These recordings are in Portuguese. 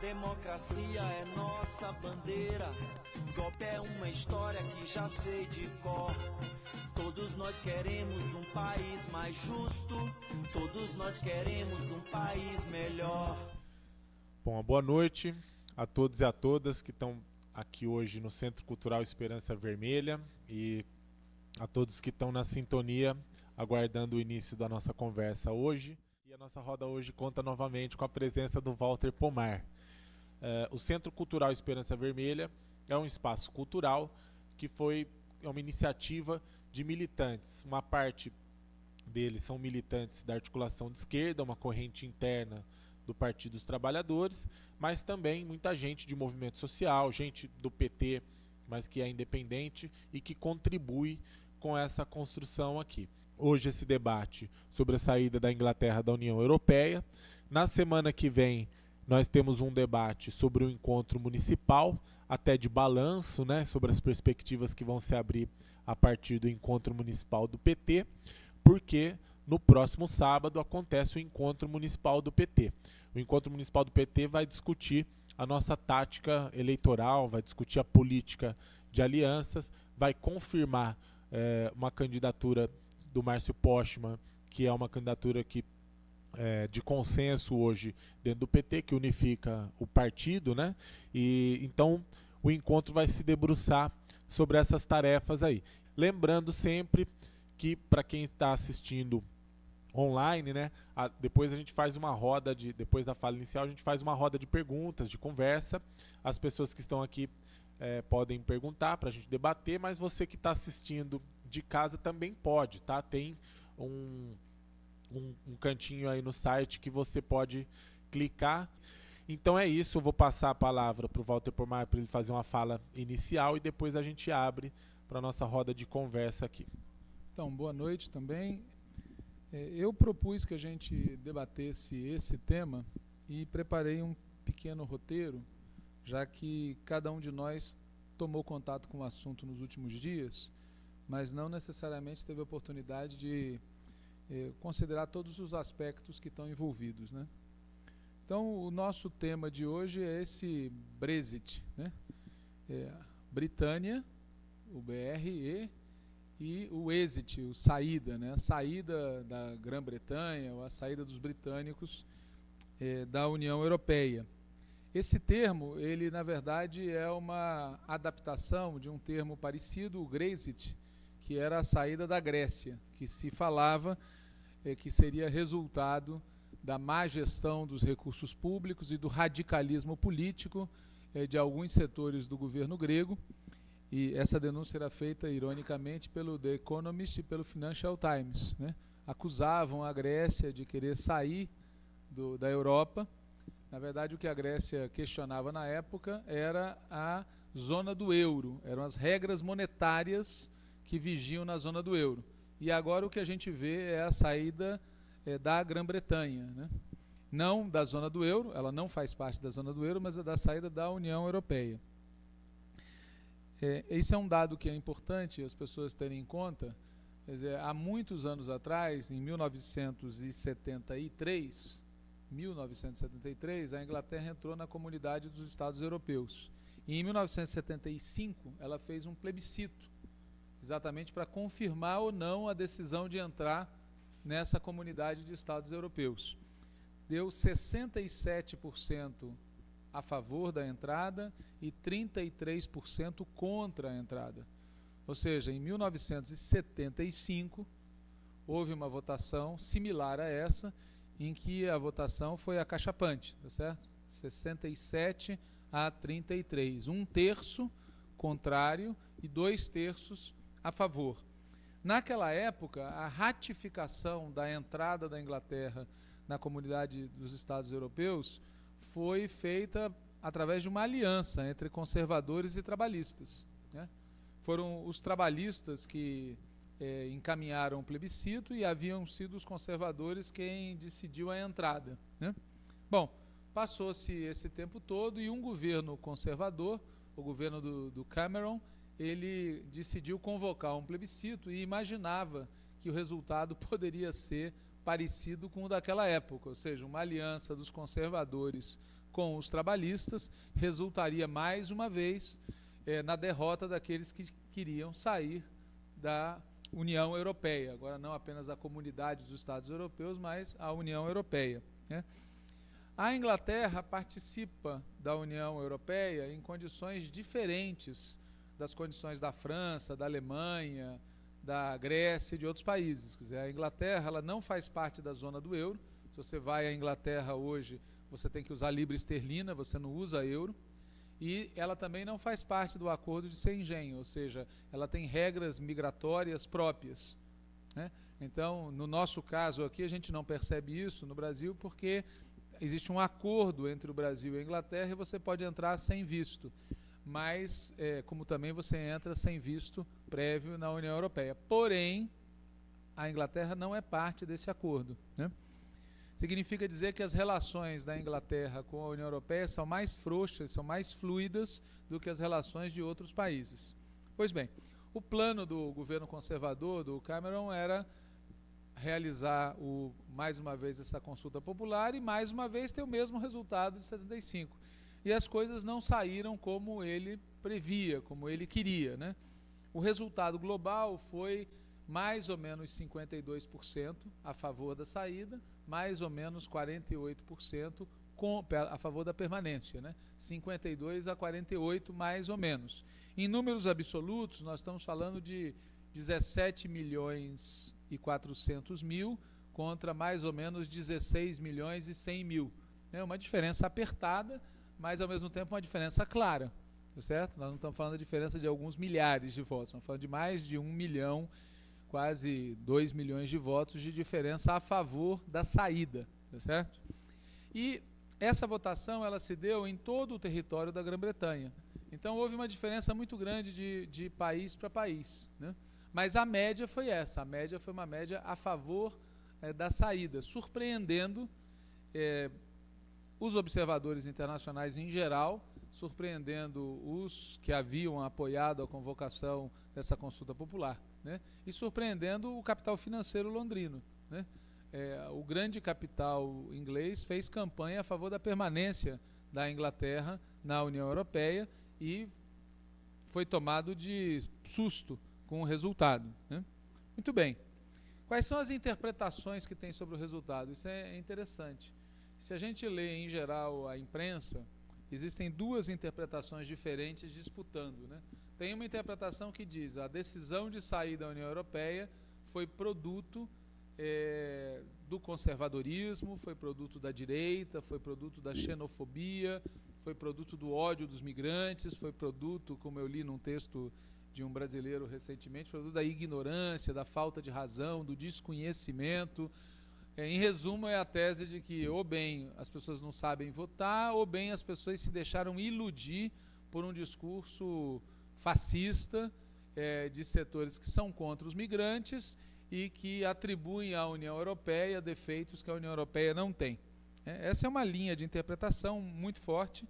democracia é nossa bandeira. Golpe é uma história que já sei de cor. Todos nós queremos um país mais justo. Todos nós queremos um país melhor. Bom, boa noite a todos e a todas que estão aqui hoje no Centro Cultural Esperança Vermelha e a todos que estão na sintonia aguardando o início da nossa conversa hoje. E a nossa roda hoje conta novamente com a presença do Walter Pomar. Uh, o Centro Cultural Esperança Vermelha é um espaço cultural que foi uma iniciativa de militantes. Uma parte deles são militantes da articulação de esquerda, uma corrente interna do Partido dos Trabalhadores, mas também muita gente de movimento social, gente do PT, mas que é independente e que contribui com essa construção aqui. Hoje esse debate sobre a saída da Inglaterra da União Europeia. Na semana que vem nós temos um debate sobre o encontro municipal, até de balanço, né, sobre as perspectivas que vão se abrir a partir do encontro municipal do PT, porque no próximo sábado acontece o encontro municipal do PT. O encontro municipal do PT vai discutir a nossa tática eleitoral, vai discutir a política de alianças, vai confirmar é, uma candidatura do Márcio Postman, que é uma candidatura que é, de consenso hoje dentro do PT, que unifica o partido, né? E então o encontro vai se debruçar sobre essas tarefas aí. Lembrando sempre que para quem está assistindo online, né? A, depois a gente faz uma roda de, depois da fala inicial, a gente faz uma roda de perguntas, de conversa. As pessoas que estão aqui é, podem perguntar para a gente debater, mas você que está assistindo de casa também pode, tá? Tem um, um, um cantinho aí no site que você pode clicar. Então é isso, eu vou passar a palavra para o Walter Pomar para ele fazer uma fala inicial e depois a gente abre para a nossa roda de conversa aqui. Então, boa noite também. É, eu propus que a gente debatesse esse tema e preparei um pequeno roteiro, já que cada um de nós tomou contato com o assunto nos últimos dias, mas não necessariamente teve a oportunidade de eh, considerar todos os aspectos que estão envolvidos. Né? Então, o nosso tema de hoje é esse Brexit, né? É, Britânia, o BRE, e o exit, o saída, né? a saída da Grã-Bretanha, ou a saída dos britânicos eh, da União Europeia. Esse termo, ele na verdade é uma adaptação de um termo parecido, o Grexit, que era a saída da Grécia, que se falava eh, que seria resultado da má gestão dos recursos públicos e do radicalismo político eh, de alguns setores do governo grego, e essa denúncia era feita, ironicamente, pelo The Economist e pelo Financial Times. Né? Acusavam a Grécia de querer sair do, da Europa. Na verdade, o que a Grécia questionava na época era a zona do euro, eram as regras monetárias que vigiam na zona do euro. E agora o que a gente vê é a saída é, da Grã-Bretanha. Né? Não da zona do euro, ela não faz parte da zona do euro, mas é da saída da União Europeia. É, esse é um dado que é importante as pessoas terem em conta. Dizer, há muitos anos atrás, em 1973, 1973, a Inglaterra entrou na comunidade dos Estados Europeus. E em 1975, ela fez um plebiscito, exatamente para confirmar ou não a decisão de entrar nessa comunidade de Estados Europeus. Deu 67% a favor da entrada e 33% contra a entrada. Ou seja, em 1975 houve uma votação similar a essa, em que a votação foi acachapante, tá certo? 67 a 33, um terço contrário e dois terços a favor. Naquela época, a ratificação da entrada da Inglaterra na comunidade dos Estados Europeus foi feita através de uma aliança entre conservadores e trabalhistas. Né? Foram os trabalhistas que é, encaminharam o plebiscito e haviam sido os conservadores quem decidiu a entrada. Né? Bom, passou-se esse tempo todo e um governo conservador, o governo do, do Cameron, ele decidiu convocar um plebiscito e imaginava que o resultado poderia ser parecido com o daquela época, ou seja, uma aliança dos conservadores com os trabalhistas resultaria mais uma vez é, na derrota daqueles que queriam sair da União Europeia. Agora, não apenas a comunidade dos Estados europeus, mas a União Europeia. Né? A Inglaterra participa da União Europeia em condições diferentes das condições da França, da Alemanha, da Grécia e de outros países. Quer dizer, a Inglaterra ela não faz parte da zona do euro. Se você vai à Inglaterra hoje, você tem que usar libra esterlina, você não usa euro. E ela também não faz parte do acordo de Schengen, ou seja, ela tem regras migratórias próprias. Né? Então, no nosso caso aqui, a gente não percebe isso no Brasil porque existe um acordo entre o Brasil e a Inglaterra e você pode entrar sem visto mas é, como também você entra sem visto prévio na União Europeia. Porém, a Inglaterra não é parte desse acordo. Né? Significa dizer que as relações da Inglaterra com a União Europeia são mais frouxas, são mais fluidas do que as relações de outros países. Pois bem, o plano do governo conservador, do Cameron, era realizar o, mais uma vez essa consulta popular e mais uma vez ter o mesmo resultado de 75 e as coisas não saíram como ele previa, como ele queria. Né? O resultado global foi mais ou menos 52% a favor da saída, mais ou menos 48% com, a favor da permanência, né? 52 a 48 mais ou menos. Em números absolutos, nós estamos falando de 17 milhões e 400 mil contra mais ou menos 16 milhões e 100 mil. É uma diferença apertada, mas ao mesmo tempo uma diferença clara, tá certo? Nós não estamos falando da diferença de alguns milhares de votos, estamos falando de mais de um milhão, quase dois milhões de votos de diferença a favor da saída, tá certo? E essa votação ela se deu em todo o território da Grã-Bretanha. Então houve uma diferença muito grande de, de país para país, né? Mas a média foi essa, a média foi uma média a favor é, da saída, surpreendendo é, os observadores internacionais em geral, surpreendendo os que haviam apoiado a convocação dessa consulta popular, né? e surpreendendo o capital financeiro londrino. Né? É, o grande capital inglês fez campanha a favor da permanência da Inglaterra na União Europeia e foi tomado de susto com o resultado. Né? Muito bem. Quais são as interpretações que tem sobre o resultado? Isso é interessante. Se a gente lê em geral a imprensa, existem duas interpretações diferentes disputando. Né? Tem uma interpretação que diz a decisão de sair da União Europeia foi produto é, do conservadorismo, foi produto da direita, foi produto da xenofobia, foi produto do ódio dos migrantes, foi produto, como eu li num texto de um brasileiro recentemente, produto da ignorância, da falta de razão, do desconhecimento, em resumo, é a tese de que ou bem as pessoas não sabem votar, ou bem as pessoas se deixaram iludir por um discurso fascista é, de setores que são contra os migrantes e que atribuem à União Europeia defeitos que a União Europeia não tem. É, essa é uma linha de interpretação muito forte,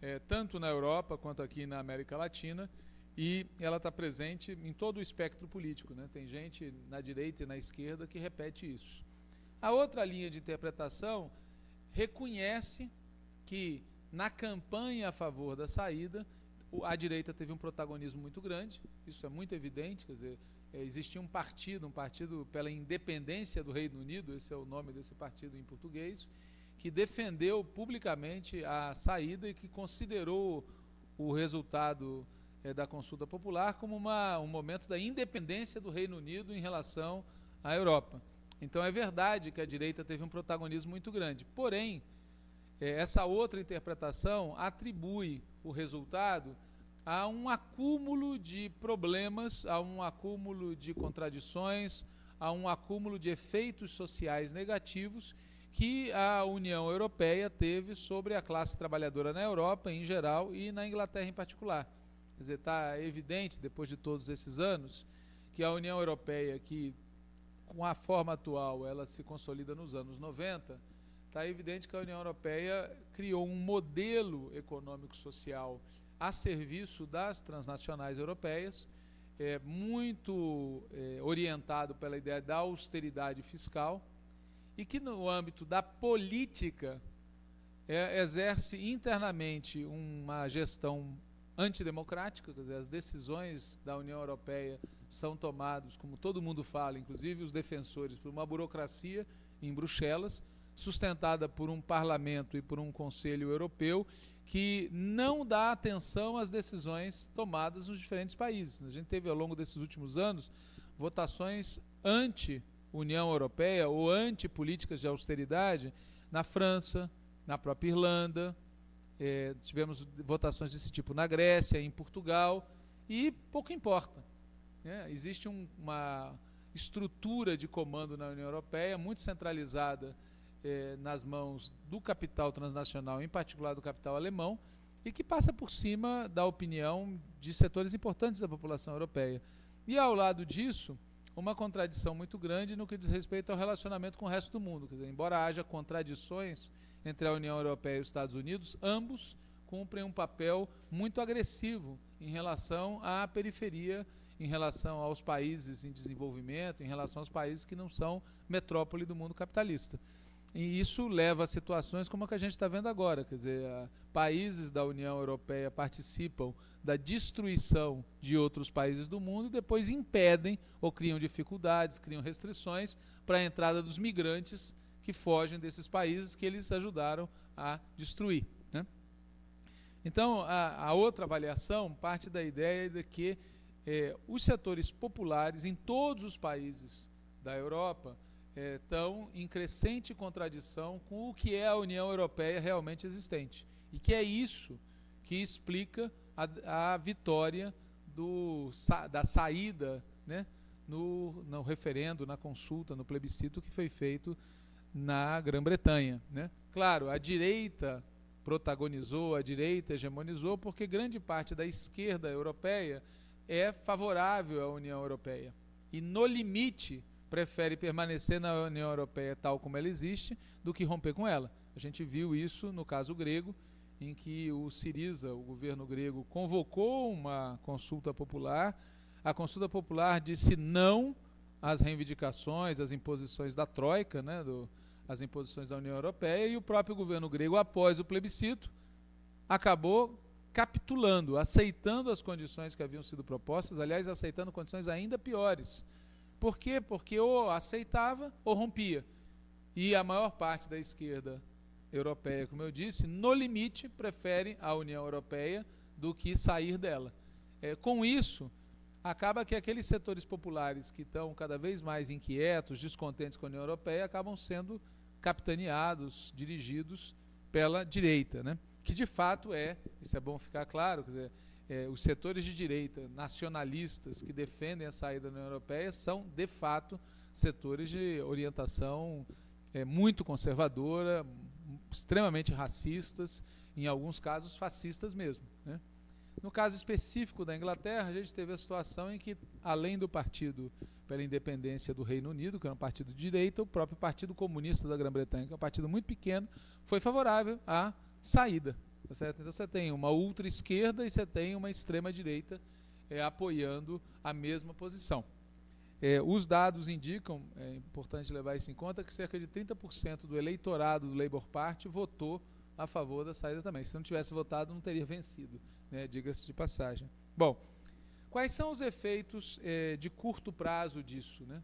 é, tanto na Europa quanto aqui na América Latina, e ela está presente em todo o espectro político. Né? Tem gente na direita e na esquerda que repete isso. A outra linha de interpretação reconhece que na campanha a favor da saída, a direita teve um protagonismo muito grande, isso é muito evidente, quer dizer, é, existia um partido, um partido pela independência do Reino Unido, esse é o nome desse partido em português, que defendeu publicamente a saída e que considerou o resultado é, da consulta popular como uma, um momento da independência do Reino Unido em relação à Europa. Então é verdade que a direita teve um protagonismo muito grande. Porém, é, essa outra interpretação atribui o resultado a um acúmulo de problemas, a um acúmulo de contradições, a um acúmulo de efeitos sociais negativos que a União Europeia teve sobre a classe trabalhadora na Europa em geral e na Inglaterra em particular. Quer dizer, está evidente, depois de todos esses anos, que a União Europeia, que com a forma atual, ela se consolida nos anos 90, está evidente que a União Europeia criou um modelo econômico-social a serviço das transnacionais europeias, é, muito é, orientado pela ideia da austeridade fiscal, e que no âmbito da política é, exerce internamente uma gestão antidemocrática, as decisões da União Europeia são tomadas, como todo mundo fala, inclusive os defensores, por uma burocracia em Bruxelas, sustentada por um parlamento e por um conselho europeu que não dá atenção às decisões tomadas nos diferentes países. A gente teve ao longo desses últimos anos votações anti-União Europeia ou anti-políticas de austeridade na França, na própria Irlanda, é, tivemos votações desse tipo na Grécia, em Portugal, e pouco importa. Né? Existe um, uma estrutura de comando na União Europeia muito centralizada eh, nas mãos do capital transnacional, em particular do capital alemão, e que passa por cima da opinião de setores importantes da população europeia. E ao lado disso, uma contradição muito grande no que diz respeito ao relacionamento com o resto do mundo. Dizer, embora haja contradições entre a União Europeia e os Estados Unidos, ambos cumprem um papel muito agressivo em relação à periferia, em relação aos países em desenvolvimento, em relação aos países que não são metrópole do mundo capitalista. E isso leva a situações como a que a gente está vendo agora, quer dizer, países da União Europeia participam da destruição de outros países do mundo e depois impedem ou criam dificuldades, criam restrições para a entrada dos migrantes que fogem desses países que eles ajudaram a destruir. Né? Então, a, a, outra avaliação parte da ideia de que eh, os setores populares em todos os países da Europa estão é, em crescente contradição com o que é a União Europeia realmente existente. E que é isso que explica a, a vitória do, da saída né, no, no referendo, na consulta, no plebiscito que foi feito na Grã-Bretanha. Né? Claro, a direita protagonizou, a direita hegemonizou, porque grande parte da esquerda europeia é favorável à União Europeia. E no limite prefere permanecer na União Europeia tal como ela existe do que romper com ela. A gente viu isso no caso grego, em que o Siriza, o governo grego, convocou uma consulta popular. A consulta popular disse não às reivindicações, às imposições da Troika, né, do, às imposições da União Europeia, e o próprio governo grego, após o plebiscito, acabou capitulando, aceitando as condições que haviam sido propostas, aliás, aceitando condições ainda piores por quê? Porque ou aceitava ou rompia. E a maior parte da esquerda europeia, como eu disse, no limite prefere a União Europeia do que sair dela. É, com isso, acaba que aqueles setores populares que estão cada vez mais inquietos, descontentes com a União Europeia, acabam sendo capitaneados, dirigidos pela direita, né? que de fato é, isso é bom ficar claro, dizer, é, os setores de direita nacionalistas que defendem a saída da União Europeia são, de fato, setores de orientação é, muito conservadora, extremamente racistas, em alguns casos fascistas mesmo. Né? No caso específico da Inglaterra, a gente teve a situação em que, além do Partido pela Independência do Reino Unido, que era um partido de direita, o próprio Partido Comunista da Grã-Bretanha, que é um partido muito pequeno, foi favorável à saída Tá certo? Então você tem uma ultra esquerda e você tem uma extrema direita é, apoiando a mesma posição. É, os dados indicam, é importante levar isso em conta, que cerca de 30% do eleitorado do Labour Party votou a favor da saída também. Se não tivesse votado, não teria vencido, né, diga-se de passagem. Bom, quais são os efeitos é, de curto prazo disso? Né?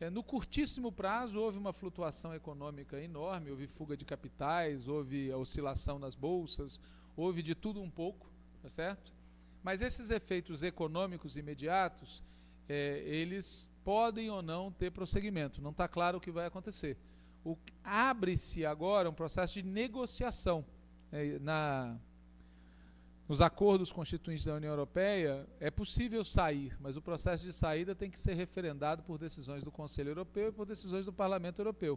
É, no curtíssimo prazo, houve uma flutuação econômica enorme, houve fuga de capitais, houve oscilação nas bolsas, houve de tudo um pouco, tá certo? Mas esses efeitos econômicos imediatos, é, eles podem ou não ter prosseguimento, não está claro o que vai acontecer. Abre-se agora um processo de negociação. Na nos acordos constituintes da União Europeia, é possível sair, mas o processo de saída tem que ser referendado por decisões do Conselho Europeu e por decisões do Parlamento Europeu.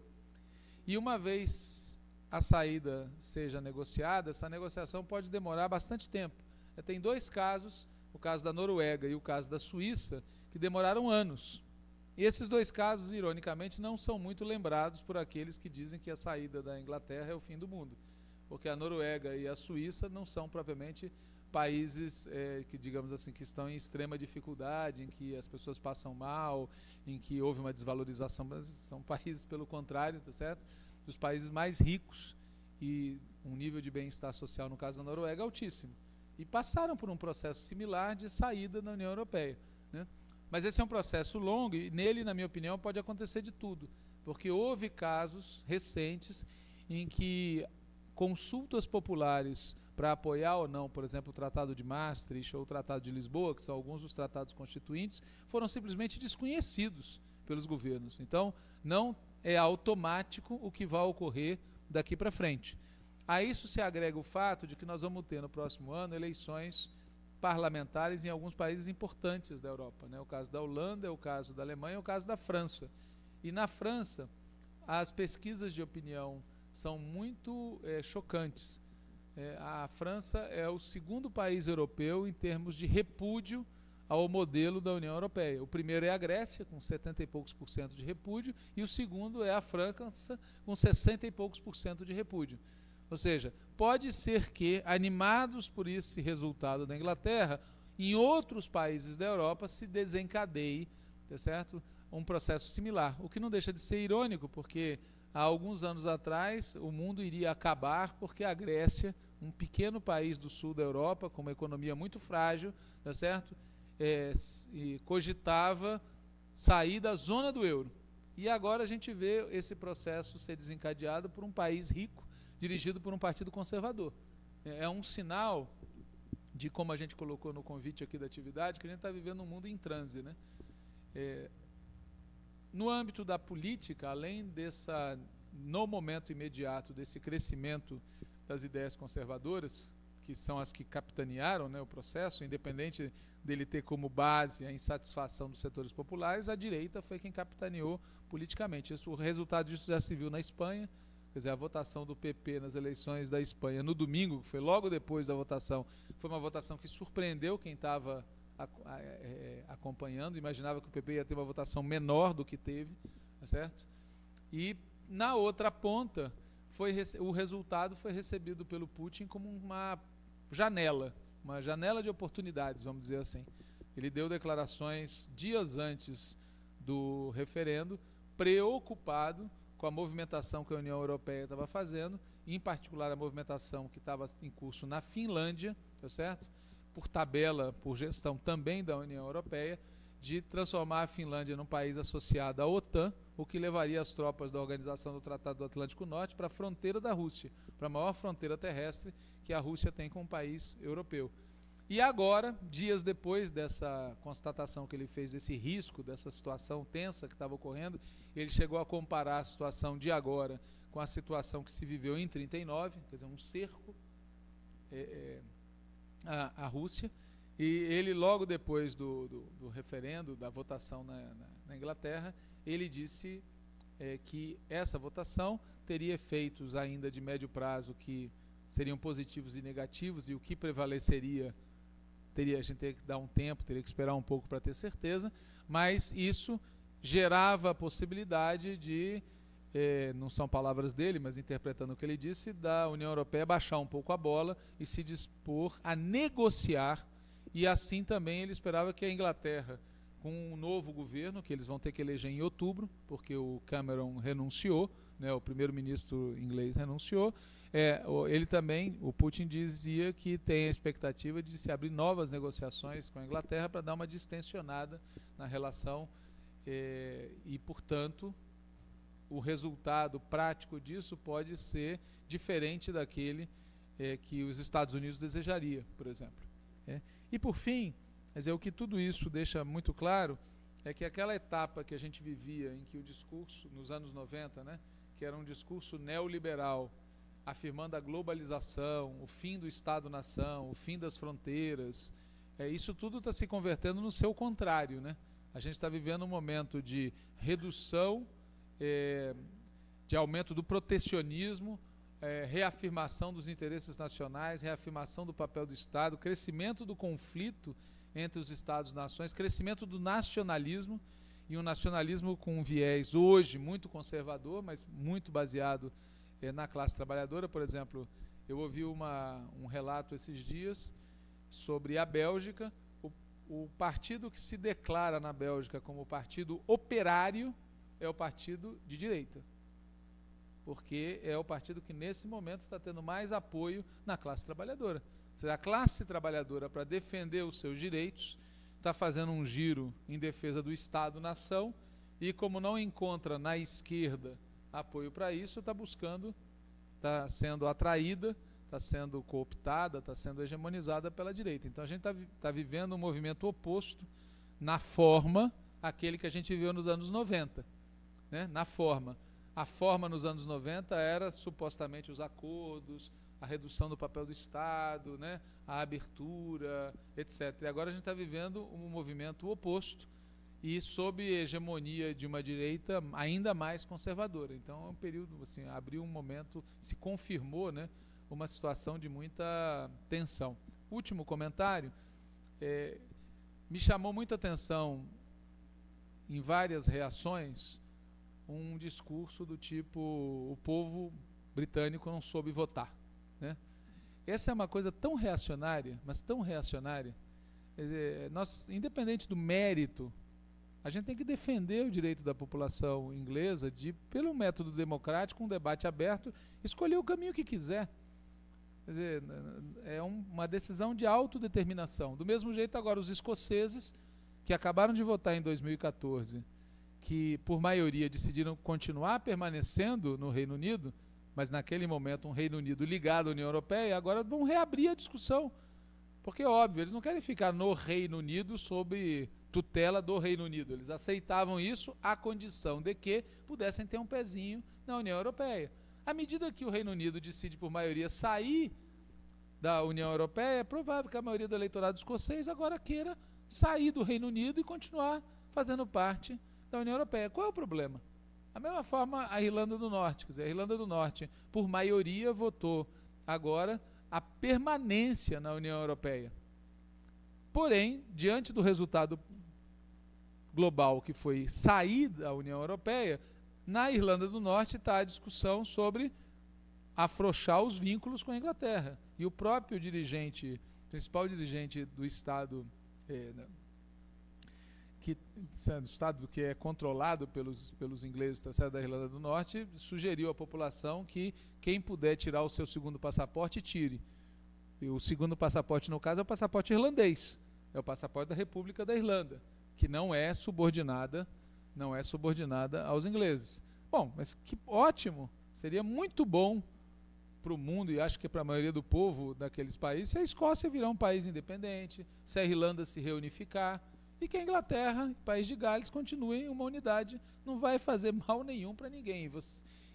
E uma vez a saída seja negociada, essa negociação pode demorar bastante tempo. Tem dois casos, o caso da Noruega e o caso da Suíça, que demoraram anos. E esses dois casos, ironicamente, não são muito lembrados por aqueles que dizem que a saída da Inglaterra é o fim do mundo porque a Noruega e a Suíça não são propriamente países é, que, digamos assim, que estão em extrema dificuldade, em que as pessoas passam mal, em que houve uma desvalorização, mas são países, pelo contrário, tá certo? Dos países mais ricos e um nível de bem-estar social, no caso da Noruega, altíssimo. E passaram por um processo similar de saída da União Europeia. Né? Mas esse é um processo longo e nele, na minha opinião, pode acontecer de tudo. Porque houve casos recentes em que consultas populares para apoiar ou não, por exemplo, o Tratado de Maastricht ou o Tratado de Lisboa, que são alguns dos tratados constituintes, foram simplesmente desconhecidos pelos governos. Então, não é automático o que vai ocorrer daqui para frente. A isso se agrega o fato de que nós vamos ter no próximo ano eleições parlamentares em alguns países importantes da Europa. Né? O caso da Holanda, é o caso da Alemanha, é o caso da França. E na França, as pesquisas de opinião são muito é, chocantes. É, a França é o segundo país europeu em termos de repúdio ao modelo da União Europeia. O primeiro é a Grécia, com 70 e poucos por cento de repúdio, e o segundo é a França, com 60 e poucos por cento de repúdio. Ou seja, pode ser que, animados por esse resultado da Inglaterra, em outros países da Europa se desencadeie, tá certo? Um processo similar. O que não deixa de ser irônico, porque há alguns anos atrás o mundo iria acabar porque a Grécia, um pequeno país do sul da Europa, com uma economia muito frágil, tá certo? É, cogitava sair da zona do euro. E agora a gente vê esse processo ser desencadeado por um país rico, dirigido por um partido conservador. É, é um sinal de como a gente colocou no convite aqui da atividade, que a gente está vivendo um mundo em transe. Né? É, no âmbito da política, além dessa, no momento imediato, desse crescimento das ideias conservadoras, que são as que capitanearam né, o processo, independente dele ter como base a insatisfação dos setores populares, a direita foi quem capitaneou politicamente. Isso, o resultado disso já se viu na Espanha, quer dizer, a votação do PP nas eleições da Espanha no domingo, que foi logo depois da votação, foi uma votação que surpreendeu quem estava acompanhando, imaginava que o PP ia ter uma votação menor do que teve, tá certo? E na outra ponta, foi, o resultado foi recebido pelo Putin como uma janela, uma janela de oportunidades, vamos dizer assim. Ele deu declarações dias antes do referendo, preocupado com a movimentação que a União Europeia estava fazendo, em particular a movimentação que estava em curso na Finlândia, tá certo? Por tabela, por gestão também da União Europeia, de transformar a Finlândia num país associado à OTAN, o que levaria as tropas da Organização do Tratado do Atlântico Norte para a fronteira da Rússia, para a maior fronteira terrestre que a Rússia tem com um país europeu. E agora, dias depois dessa constatação que ele fez, desse risco, dessa situação tensa que estava ocorrendo, ele chegou a comparar a situação de agora com a situação que se viveu em 39, quer dizer, um cerco. É, é, a, Rússia. E ele, logo depois do, do, do referendo, da votação na, na, na Inglaterra, ele disse é, que essa votação teria efeitos ainda de médio prazo que seriam positivos e negativos, e o que prevaleceria teria a gente teria que dar um tempo, teria que esperar um pouco para ter certeza, mas isso gerava a possibilidade de é, não são palavras dele, mas interpretando o que ele disse, da União Europeia baixar um pouco a bola e se dispor a negociar. E assim também ele esperava que a Inglaterra, com um novo governo, que eles vão ter que eleger em outubro, porque o Cameron renunciou, né, o primeiro-ministro inglês renunciou, é, ele também, o Putin dizia que tem a expectativa de se abrir novas negociações com a Inglaterra para dar uma distensionada na relação é, e, portanto, o resultado prático disso pode ser diferente daquele é, que os Estados Unidos desejaria, por exemplo. É. E por fim, mas é o que tudo isso deixa muito claro é que aquela etapa que a gente vivia em que o discurso nos anos 90, né, que era um discurso neoliberal, afirmando a globalização, o fim do Estado-nação, o fim das fronteiras, é, isso tudo está se convertendo no seu contrário, né? A gente está vivendo um momento de redução é, de aumento do protecionismo, é, reafirmação dos interesses nacionais, reafirmação do papel do Estado, crescimento do conflito entre os Estados-nações, crescimento do nacionalismo e um nacionalismo com um viés hoje muito conservador, mas muito baseado é, na classe trabalhadora. Por exemplo, eu ouvi uma, um relato esses dias sobre a Bélgica, o, o partido que se declara na Bélgica como partido operário é o partido de direita. porque é o partido que nesse momento está tendo mais apoio na classe trabalhadora. Ou seja, a classe trabalhadora, para defender os seus direitos, está fazendo um giro em defesa do Estado-nação e, como não encontra na esquerda apoio para isso, está buscando, está sendo atraída, está sendo cooptada, está sendo hegemonizada pela direita. Então a gente está tá vivendo um movimento oposto na forma àquele que a gente viveu nos anos 90. Né? Na forma. A forma nos anos 90 era supostamente os acordos, a redução do papel do Estado, né, a abertura, etc. E agora a gente está vivendo um movimento oposto e sob hegemonia de uma direita ainda mais conservadora. Então é um período, assim, abriu um momento, se confirmou, né, uma situação de muita tensão. Último comentário, é, me chamou muita atenção em várias reações um discurso do tipo o povo britânico não soube votar. Né? Essa é uma coisa tão reacionária, mas tão reacionária. Dizer, nós, independente do mérito, a gente tem que defender o direito da população inglesa de, pelo método democrático, um debate aberto, escolher o caminho que quiser. Quer dizer, é um, uma decisão de autodeterminação. Do mesmo jeito, agora, os escoceses, que acabaram de votar em 2014 que, por maioria, decidiram continuar permanecendo no Reino Unido, mas naquele momento um Reino Unido ligado à União Europeia, agora vão reabrir a discussão. Porque, óbvio, eles não querem ficar no Reino Unido sob tutela do Reino Unido. Eles aceitavam isso à condição de que pudessem ter um pezinho na União Europeia. À medida que o Reino Unido decide, por maioria, sair da União Europeia, é provável que a maioria do eleitorado escocês agora queira sair do Reino Unido e continuar fazendo parte da União Europeia. Qual é o problema? A mesma forma a Irlanda do Norte, quer dizer, a Irlanda do Norte, por maioria, votou agora a permanência na União Europeia. Porém, diante do resultado global que foi sair da União Europeia, na Irlanda do Norte está a discussão sobre afrouxar os vínculos com a Inglaterra. E o próprio dirigente, principal dirigente do Estado eh, que estado que é controlado pelos, pelos ingleses tá da Irlanda do Norte, sugeriu à população que quem puder tirar o seu segundo passaporte, tire. E o segundo passaporte, no caso, é o passaporte irlandês. É o passaporte da República da Irlanda, que não é subordinada, não é subordinada aos ingleses. Bom, mas que ótimo! Seria muito bom para o mundo e acho que para a maioria do povo daqueles países se a Escócia virar um país independente, se a Irlanda se reunificar e que a Inglaterra, o país de Gales, continuem uma unidade, não vai fazer mal nenhum para ninguém.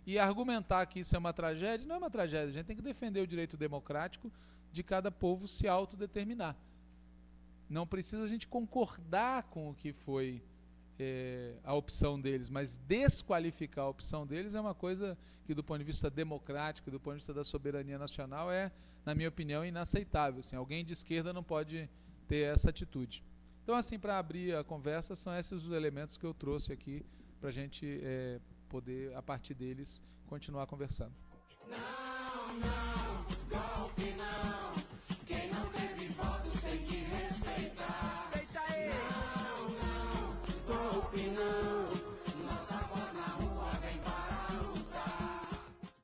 E argumentar que isso é uma tragédia, não é uma tragédia, a gente tem que defender o direito democrático de cada povo se autodeterminar. Não precisa a gente concordar com o que foi é, a opção deles, mas desqualificar a opção deles é uma coisa que, do ponto de vista democrático, do ponto de vista da soberania nacional, é, na minha opinião, inaceitável. Assim, alguém de esquerda não pode ter essa atitude. Então, assim, para abrir a conversa, são esses os elementos que eu trouxe aqui para a gente é, poder, a partir deles, continuar conversando. Não, não.